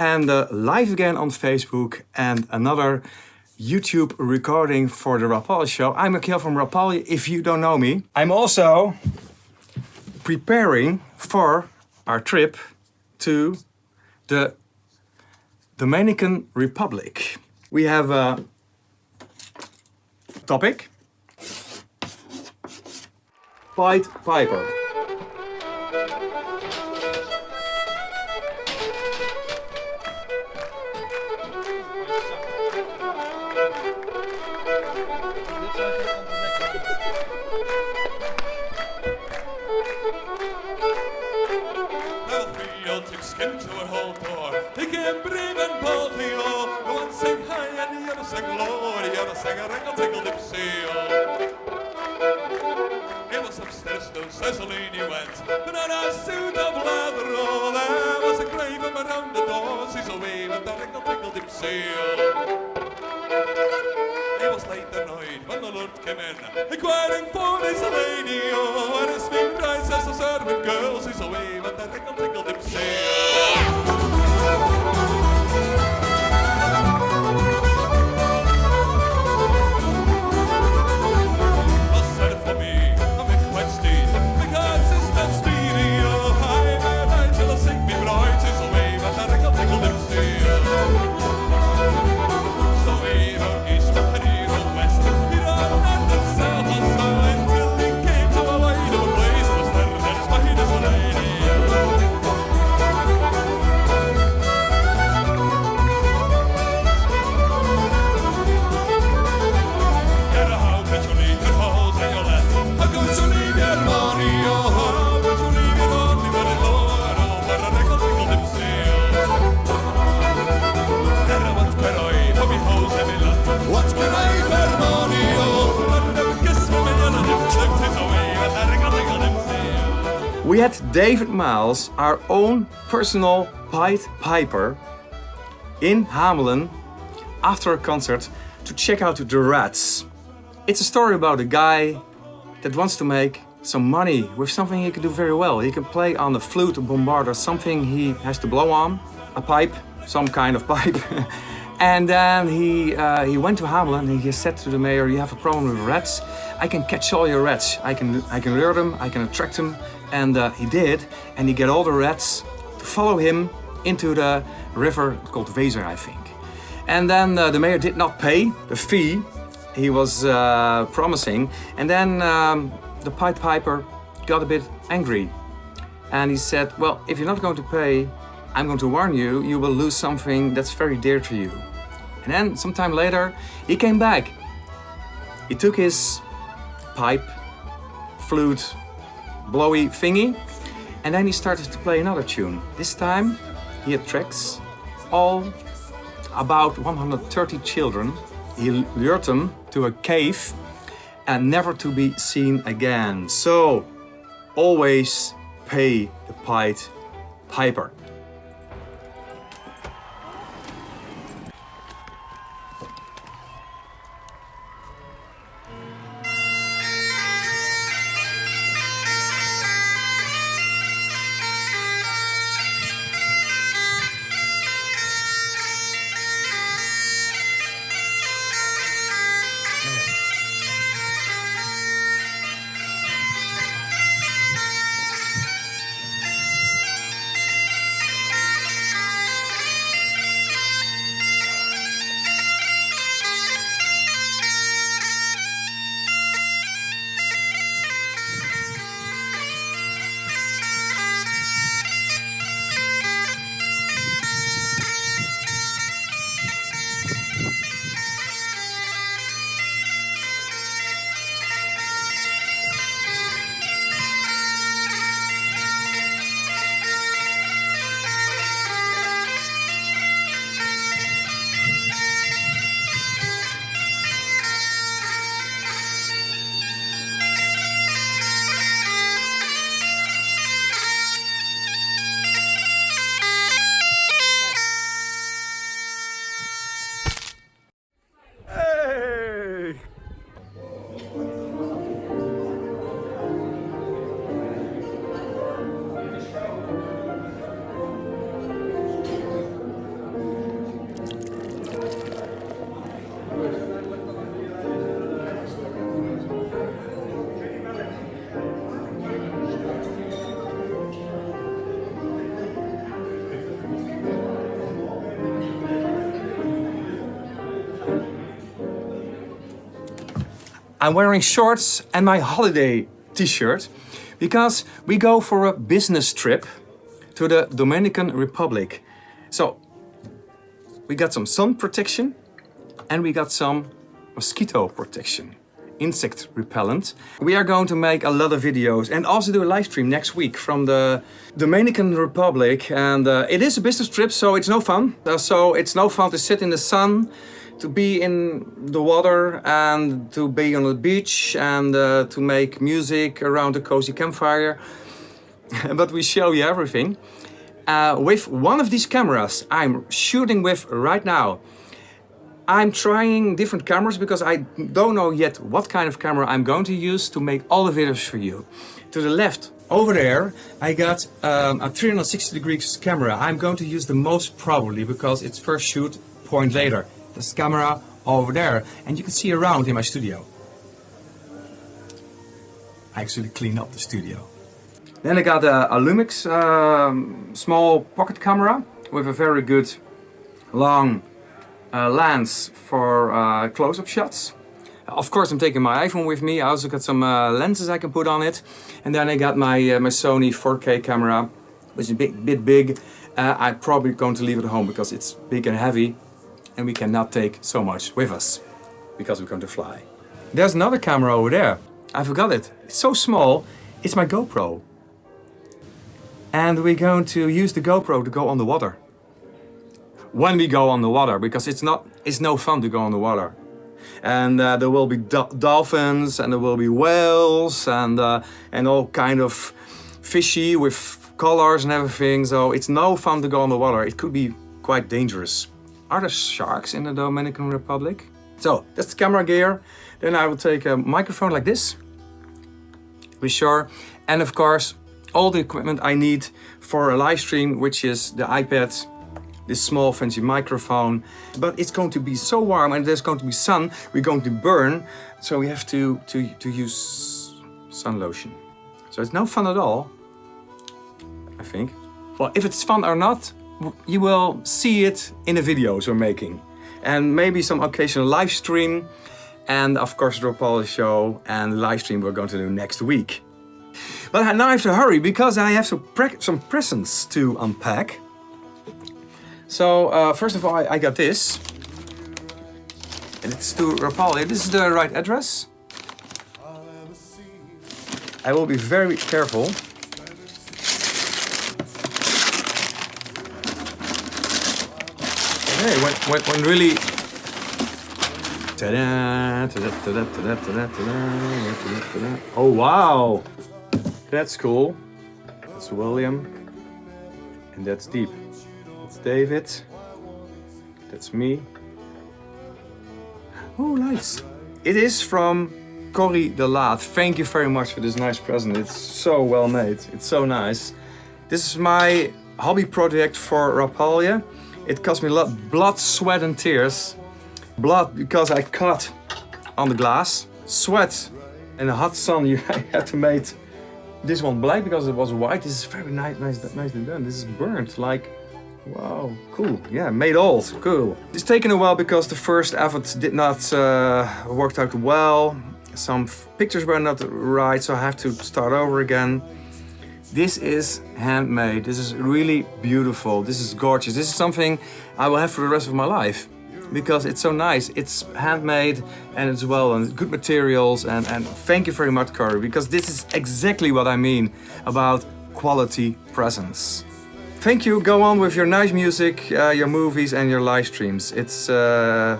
and uh, live again on Facebook and another YouTube recording for the Rapalje show. I'm Michiel from Rapalje, if you don't know me. I'm also preparing for our trip to the Dominican Republic. We have a topic. Pied Piper. He came brave and boldly, oh. The one sang high and the other sang low. The other sang a raggle taggle gypsy, oh. He was upstairs to Cecily he went, but on a suit of leather, oh. There was a grave around the door. She's away with the raggle taggle gypsy, oh. It was late the night when the Lord came in, inquiring for his lady. Oh, and his price as a servant girl, she's away with the tickle tickle dipsy. We had David Miles, our own personal Pied Piper, in Hamelen after a concert to check out the Rats. It's a story about a guy that wants to make some money with something he can do very well. He can play on the flute, a bombard, or something he has to blow on, a pipe, some kind of pipe. and then he uh, he went to Hamelen and he said to the mayor, "You have a problem with rats? I can catch all your rats. I can I can lure them. I can attract them." And uh, he did, and he get all the rats to follow him into the river called Weser, I think. And then uh, the mayor did not pay the fee he was uh, promising. And then um, the Pied Piper got a bit angry. And he said, Well, if you're not going to pay, I'm going to warn you, you will lose something that's very dear to you. And then, sometime later, he came back. He took his pipe, flute, blowy thingy, and then he started to play another tune. This time, he attracts all about 130 children. He lured them to a cave and never to be seen again. So, always pay the Pied Piper. I'm wearing shorts and my holiday t-shirt because we go for a business trip to the Dominican Republic. So we got some sun protection and we got some mosquito protection, insect repellent. We are going to make a lot of videos and also do a live stream next week from the Dominican Republic. And uh, it is a business trip, so it's no fun. Uh, so it's no fun to sit in the sun, to be in the water and to be on the beach and uh, to make music around a cozy campfire. but we show you everything. Uh, with one of these cameras I'm shooting with right now. I'm trying different cameras because I don't know yet what kind of camera I'm going to use to make all the videos for you. To the left, over there, I got um, a 360 degrees camera. I'm going to use the most probably because it's first shoot point later. This camera over there and you can see around in my studio. I actually clean up the studio. Then I got a, a Lumix um, small pocket camera with a very good long uh, lens for uh, close-up shots. Of course I'm taking my iPhone with me, I also got some uh, lenses I can put on it. And then I got my, uh, my Sony 4K camera, which is a bit, bit big. Uh, I'm probably going to leave it at home because it's big and heavy and we cannot take so much with us because we're going to fly. There's another camera over there. I forgot it. It's so small, it's my GoPro. And we're going to use the GoPro to go on the water when we go on the water because it's not it's no fun to go on the water and uh, there will be do dolphins and there will be whales and uh, and all kind of fishy with colors and everything so it's no fun to go on the water it could be quite dangerous are there sharks in the Dominican Republic so that's the camera gear then I will take a microphone like this be sure and of course all the equipment I need for a live stream which is the iPad this small fancy microphone. But it's going to be so warm and there's going to be sun, we're going to burn. So we have to, to, to use sun lotion. So it's no fun at all, I think. Well, if it's fun or not, you will see it in the videos we're making. And maybe some occasional live stream. And of course Rapalje show and live stream we're going to do next week. But now I have to hurry because I have some, some presents to unpack. So uh, first of all, I, I, got this. And it's to Rapalje. This is the right address. I will be very careful. Okay, when, when, when really... Oh wow! That's cool. That's William. And that's Dieb. That's David. That's me. Oh, nice. It is from Corrie de Laat. Thank you very much for this nice present. It's so well made. It's so nice. This is my hobby project for Rapalje. It cost me a lot blood, sweat and tears. Blood because I cut on the glass. Sweat in the hot sun you had to make this one black because it was white. This is very nice, nice, nicely done. This is burnt like Wow, cool. Yeah, made old. Cool. It's taken a while because the first effort did not uh, worked out well. Some pictures were not right, so I have to start over again. This is handmade. This is really beautiful. This is gorgeous. This is something I will have for the rest of my life because it's so nice. It's handmade and it's well and good materials and, and thank you very much, Corrie, because this is exactly what I mean about quality presents. Thank you. Go on with your nice music, uh, your movies and your live streams. It's uh,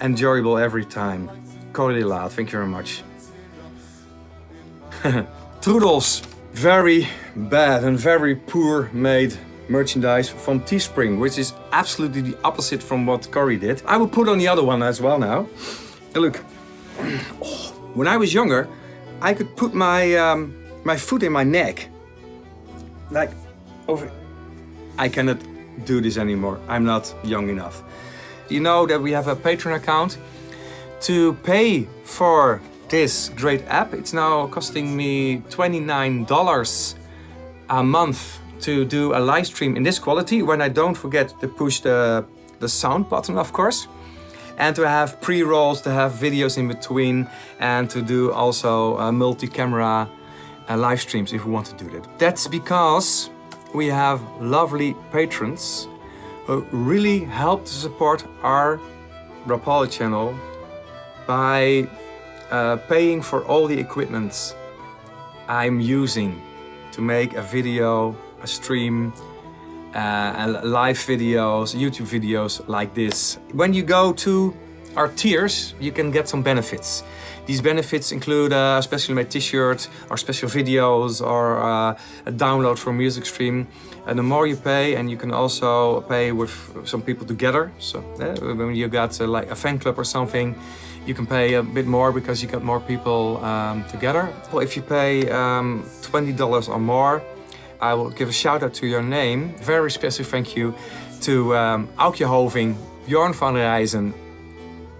enjoyable every time. Corrie de Laat, thank you very much. Trudels, very bad and very poor made merchandise from Teespring, which is absolutely the opposite from what Corrie did. I will put on the other one as well now. look, oh, when I was younger, I could put my um, my foot in my neck, like over I cannot do this anymore. I'm not young enough. You know that we have a Patreon account. To pay for this great app, it's now costing me $29 a month to do a live stream in this quality when I don't forget to push the, the sound button, of course. and to have pre-rolls, to have videos in between, and to do also uh, multi-camera uh, live streams if we want to do that. That's because we have lovely patrons who really help to support our Rapalje channel by uh, paying for all the equipment I'm using to make a video, a stream, uh, live videos, YouTube videos like this. When you go to our tiers, you can get some benefits. These benefits include uh, a specially made t-shirt, or special videos, or uh, a download from music stream. And the more you pay, and you can also pay with some people together. So uh, when you got uh, like a fan club or something, you can pay a bit more because you got more people um, together. Well, if you pay um, $20 or more, I will give a shout out to your name. Very special thank you to um, Aukje Hoving, Bjorn van Rijzen,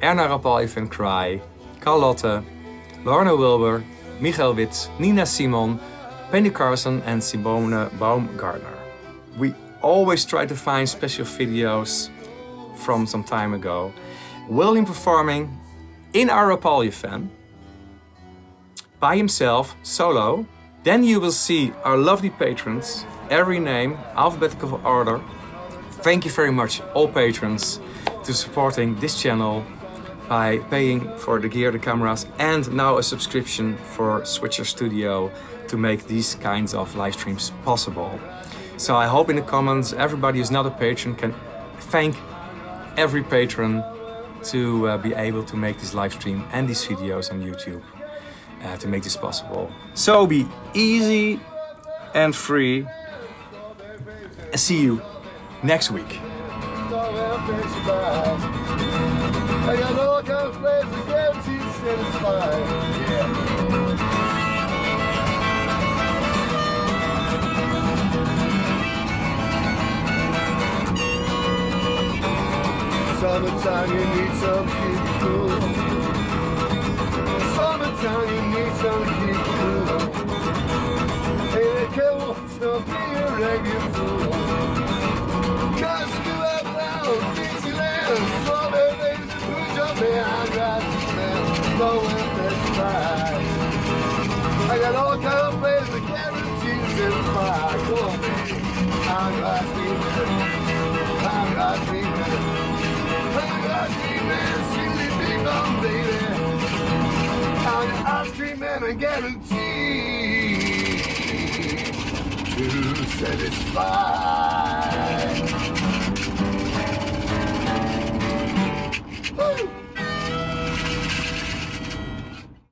Erna Rapalje van Cry, Carlotte, Lorna Wilbur, Michael Witz, Nina Simon, Penny Carson and Simone Baumgartner. We always try to find special videos from some time ago. William performing in our Rapalje fan, by himself, solo. Then you will see our lovely patrons, every name, alphabetical order. Thank you very much, all patrons, to supporting this channel by paying for the gear, the cameras, and now a subscription for Switcher Studio to make these kinds of live streams possible. So I hope in the comments everybody who's not a patron can thank every patron to uh, be able to make this live stream and these videos on YouTube uh, to make this possible. So be easy and free. And see you next week. Summertime, you need some cool. Summertime, you need some cool. Hey, they can't want to be a regular. Cause you have behind right man, blowing this ride. I got all kind of plans to guarantees in my Go on, not sleeping. I'm not sleeping and I guarantee to satisfy. Woo!